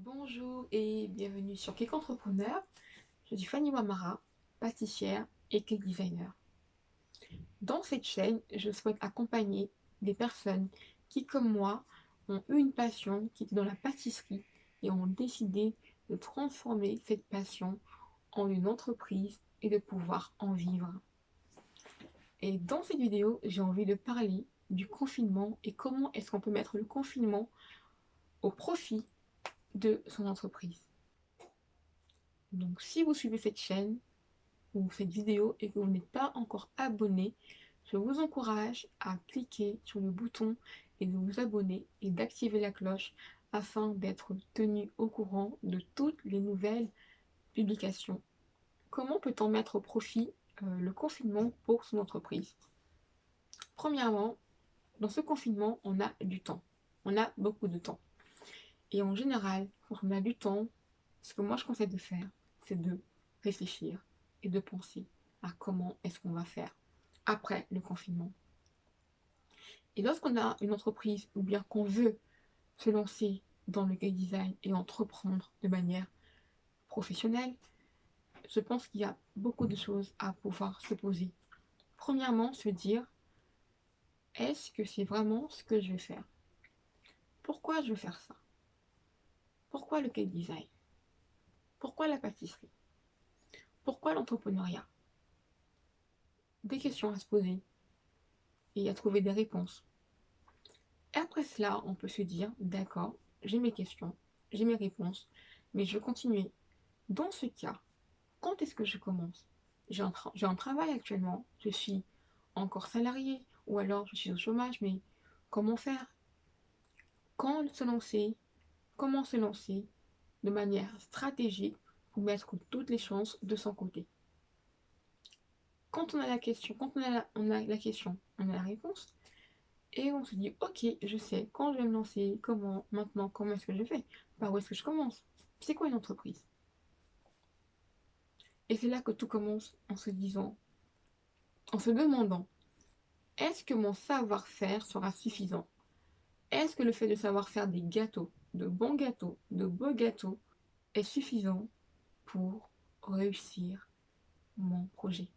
Bonjour et bienvenue sur Cake Entrepreneur. Je suis Fanny Wamara, pâtissière et cake designer. Dans cette chaîne, je souhaite accompagner des personnes qui, comme moi, ont eu une passion qui était dans la pâtisserie et ont décidé de transformer cette passion en une entreprise et de pouvoir en vivre. Et dans cette vidéo, j'ai envie de parler du confinement et comment est-ce qu'on peut mettre le confinement au profit de son entreprise. Donc si vous suivez cette chaîne ou cette vidéo et que vous n'êtes pas encore abonné, je vous encourage à cliquer sur le bouton et de vous abonner et d'activer la cloche afin d'être tenu au courant de toutes les nouvelles publications. Comment peut-on mettre au profit euh, le confinement pour son entreprise? Premièrement, dans ce confinement, on a du temps. On a beaucoup de temps. Et en général, quand on a du temps, ce que moi je conseille de faire, c'est de réfléchir et de penser à comment est-ce qu'on va faire après le confinement. Et lorsqu'on a une entreprise ou bien qu'on veut se lancer dans le game design et entreprendre de manière professionnelle, je pense qu'il y a beaucoup de choses à pouvoir se poser. Premièrement, se dire, est-ce que c'est vraiment ce que je vais faire? Pourquoi je veux faire ça? Pourquoi le cake design? Pourquoi la pâtisserie? Pourquoi l'entrepreneuriat? Des questions à se poser et à trouver des réponses. Après cela, on peut se dire, d'accord, j'ai mes questions, j'ai mes réponses, mais je vais continuer. Dans ce cas, quand est-ce que je commence? J'ai un, un, travail actuellement, je suis encore salarié, ou alors je suis au chômage, mais comment faire? Quand se lancer? Comment se lancer de manière stratégique pour mettre toutes les chances de son côté. Quand on a la question, quand on a la, question, on a la réponse, et on se dit, ok, je sais, quand je vais me lancer, comment, maintenant, comment est-ce que je fais Par où est-ce que je commence C'est quoi une entreprise? Et c'est là que tout commence en se disant, en se demandant, est-ce que mon savoir-faire sera suffisant? Est-ce que le fait de savoir faire des gâteaux, de bons gâteaux, de beaux gâteaux, est suffisant pour réussir mon projet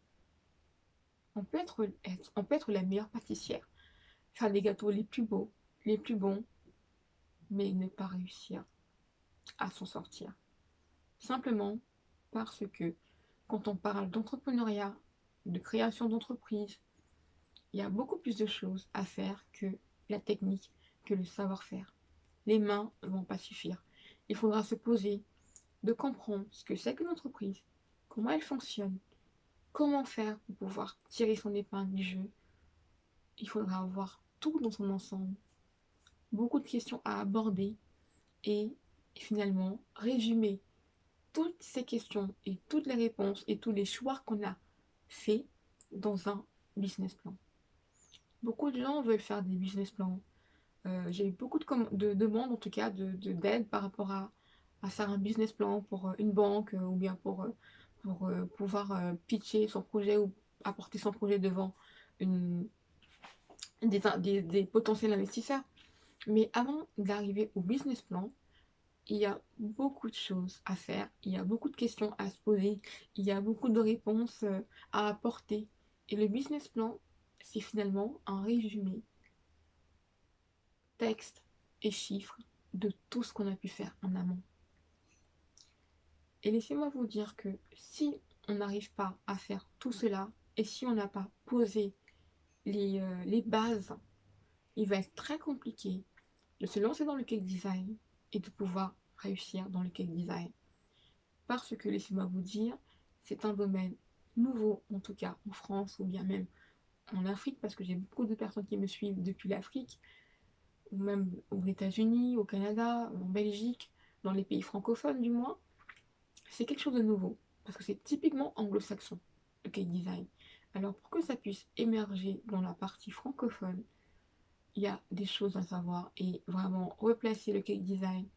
on peut, être, la meilleure pâtissière, faire les gâteaux les plus beaux, les plus bons, mais ne pas réussir à s'en sortir. Simplement parce que quand on parle d'entrepreneuriat, de création d'entreprise, il y a beaucoup plus de choses à faire que la technique, que le savoir-faire. Les mains ne vont pas suffire. Il faudra se poser, de comprendre ce que c'est qu'une entreprise, comment elle fonctionne, comment faire pour pouvoir tirer son épingle du jeu. Il faudra avoir tout dans son ensemble, beaucoup de questions à aborder et finalement résumer toutes ces questions et toutes les réponses et tous les choix qu'on a fait dans un business plan. Beaucoup de gens veulent faire des business plans. Euh, j'ai eu beaucoup de, demandes, en tout cas, d'aide de, d'aide par rapport à, faire un business plan pour euh, une banque euh, ou bien pour, pour pouvoir pitcher son projet ou apporter son projet devant des, des, potentiels investisseurs. Mais avant d'arriver au business plan, il y a beaucoup de choses à faire, il y a beaucoup de questions à se poser, il y a beaucoup de réponses à apporter. Et le business plan, c'est finalement un résumé texte et chiffres de tout ce qu'on a pu faire en amont. Et laissez-moi vous dire que si on n'arrive pas à faire tout cela, et si on n'a pas posé les, euh, les, bases, il va être très compliqué de se lancer dans le cake design et de pouvoir réussir dans le cake design. Parce que, laissez-moi vous dire, c'est un domaine nouveau, en tout cas en France ou bien même en Afrique, parce que j'ai beaucoup de personnes qui me suivent depuis l'Afrique, ou même aux États-Unis, au Canada, en Belgique, dans les pays francophones du moins, c'est quelque chose de nouveau, parce que c'est typiquement anglo-saxon, le cake design. Alors pour que ça puisse émerger dans la partie francophone, il y a des choses à savoir et vraiment replacer le cake design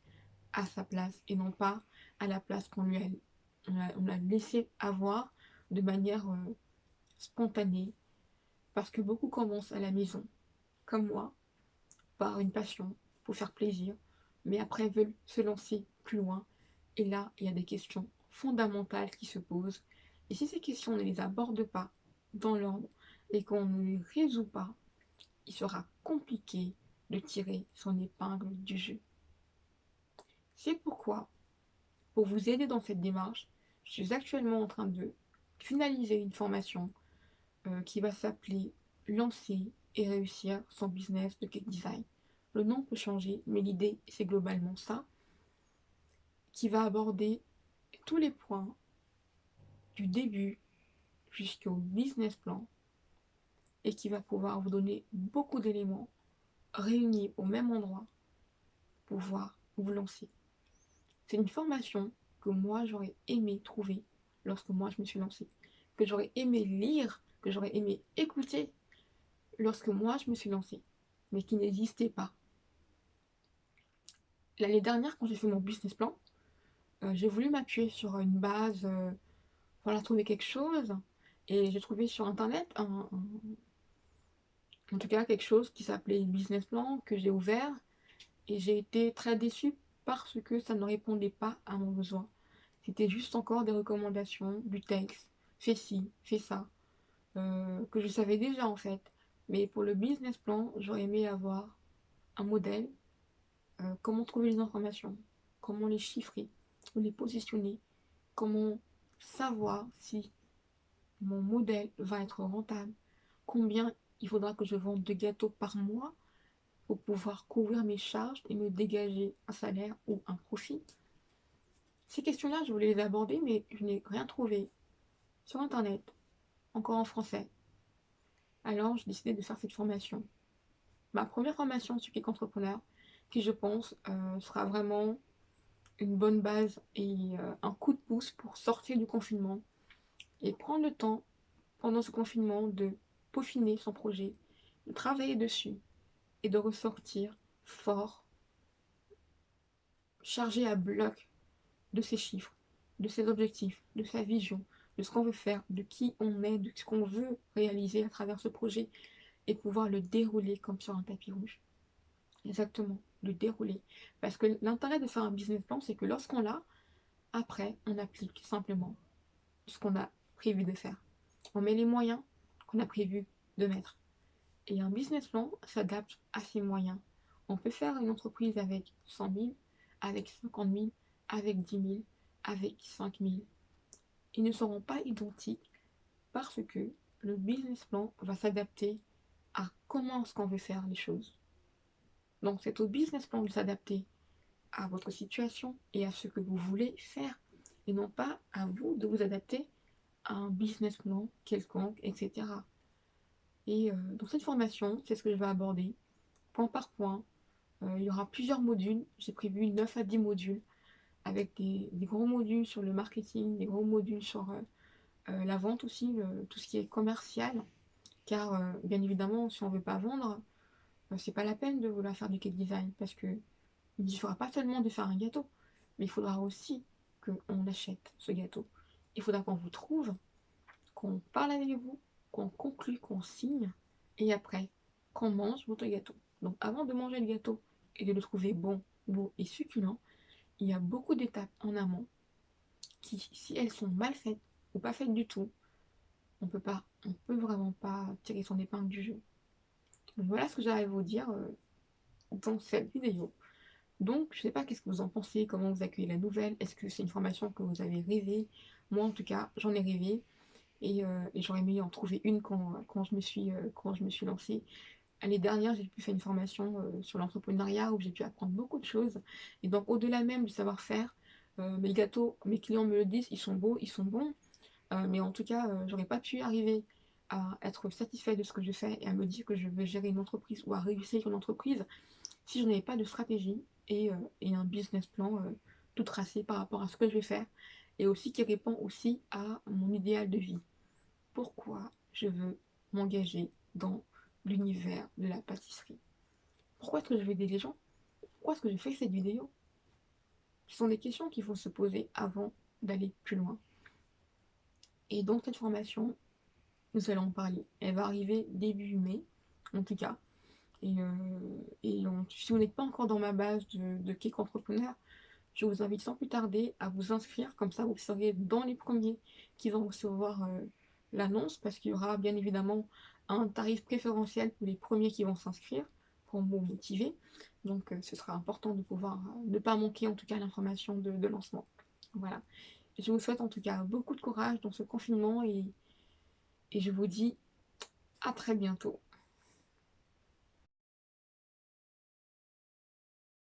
à sa place et non pas à la place qu'on lui a, laissé avoir de manière euh, spontanée parce que beaucoup commencent à la maison, comme moi, par une passion, pour faire plaisir, mais après veulent se lancer plus loin. Et là, il y a des questions fondamentales qui se posent. Et si ces questions, on ne les aborde pas dans l'ordre et qu'on ne les résout pas, il sera compliqué de tirer son épingle du jeu. C'est pourquoi, pour vous aider dans cette démarche, je suis actuellement en train de finaliser une formation euh, qui va s'appeler Lancer et réussir son business de cake design. Le nom peut changer, mais l'idée c'est globalement ça, qui va aborder tous les points du début jusqu'au business plan et qui va pouvoir vous donner beaucoup d'éléments réunis au même endroit pour pouvoir vous lancer. C'est une formation que moi j'aurais aimé trouver lorsque moi je me suis lancée, que j'aurais aimé lire, que j'aurais aimé écouter lorsque moi je me suis lancée, mais qui n'existait pas. L'année dernière, quand j'ai fait mon business plan, euh, j'ai voulu m'appuyer sur une base, euh, voilà, trouver quelque chose, et j'ai trouvé sur internet un, en tout cas quelque chose qui s'appelait business plan que j'ai ouvert et j'ai été très déçue parce que ça ne répondait pas à mon besoin. C'était juste encore des recommandations, du texte, fais ci, fais ça, euh, que je savais déjà en fait. Mais pour le business plan, j'aurais aimé avoir un modèle, euh, comment trouver les informations, comment les chiffrer, ou les positionner, comment savoir si mon modèle va être rentable, combien il faudra que je vende deux gâteaux par mois pour pouvoir couvrir mes charges et me dégager un salaire ou un profit. Ces questions-là, je voulais les aborder, mais je n'ai rien trouvé sur Internet, encore en français. Alors, j'ai décidé de faire cette formation. Ma première formation sur Kick Entrepreneur, qui je pense euh, sera vraiment une bonne base et euh, un coup de pouce pour sortir du confinement et prendre le temps pendant ce confinement de peaufiner son projet, de travailler dessus et de ressortir fort, chargé à bloc de ses chiffres, de ses objectifs, de sa vision, de ce qu'on veut faire, de qui on est, de ce qu'on veut réaliser à travers ce projet et pouvoir le dérouler comme sur un tapis rouge. Exactement, le dérouler. Parce que l'intérêt de faire un business plan, c'est que lorsqu'on l'a, après, on applique simplement ce qu'on a prévu de faire. On met les moyens qu'on a prévu de mettre. Et un business plan s'adapte à ses moyens. On peut faire une entreprise avec 100 000, avec 50 000, avec 10 000, avec 5 000 ils ne seront pas identiques parce que le business plan va s'adapter à comment est-ce qu'on veut faire les choses. Donc c'est au business plan de s'adapter à votre situation et à ce que vous voulez faire et non pas à vous de vous adapter à un business plan quelconque, etc. Et euh, dans cette formation, c'est ce que je vais aborder, point par point. Euh, il y aura plusieurs modules, j'ai prévu 9 à 10 modules avec des, gros modules sur le marketing, des gros modules sur euh, euh, la vente aussi, tout ce qui est commercial. Car euh, bien évidemment, si on ne veut pas vendre, c'est pas la peine de vouloir faire du cake design parce que il ne suffira pas seulement de faire un gâteau, mais il faudra aussi qu'on achète ce gâteau. Il faudra qu'on vous trouve, qu'on parle avec vous, qu'on conclue, qu'on signe, et après, qu'on mange votre gâteau. Donc avant de manger le gâteau et de le trouver bon, beau et succulent, il y a beaucoup d'étapes en amont qui, si elles sont mal faites ou pas faites du tout, on peut pas, on peut vraiment pas tirer son épingle du jeu. Voilà ce que j'arrive à vous dire euh, dans cette vidéo. Donc, je sais pas qu'est-ce que vous en pensez, comment vous accueillez la nouvelle, est-ce que c'est une formation que vous avez rêvé Moi, en tout cas, j'en ai rêvé et, euh, j'aurais aimé en trouver une quand, quand je me suis, euh, quand je me suis lancée. L'année dernière, j'ai pu faire une formation euh, sur l'entrepreneuriat où j'ai pu apprendre beaucoup de choses. Et donc, au-delà même du savoir-faire, euh, mes gâteaux, mes clients me le disent, ils sont beaux, ils sont bons. Euh, mais en tout cas, j'aurais pas pu arriver à être satisfait de ce que je fais et à me dire que je veux gérer une entreprise ou à réussir une entreprise si je n'avais pas de stratégie et, et un business plan tout tracé par rapport à ce que je vais faire et aussi qui répond aussi à mon idéal de vie. Pourquoi je veux m'engager dans l'univers de la pâtisserie. Pourquoi est-ce que je vais aider les gens Pourquoi est-ce que je fais cette vidéo? Ce sont des questions qu'il faut se poser avant d'aller plus loin. Et dans cette formation, nous allons en parler. Elle va arriver début mai, en tout cas. Et, euh, si vous n'êtes pas encore dans ma base de, de Entrepreneur, je vous invite sans plus tarder à vous inscrire, comme ça vous serez dans les premiers qui vont recevoir euh, l'annonce, parce qu'il y aura bien évidemment un tarif préférentiel pour les premiers qui vont s'inscrire, pour vous motiver. Donc euh, ce sera important de pouvoir euh, ne pas manquer en tout cas l'information de, lancement. Voilà. Je vous souhaite en tout cas beaucoup de courage dans ce confinement et, et je vous dis à très bientôt.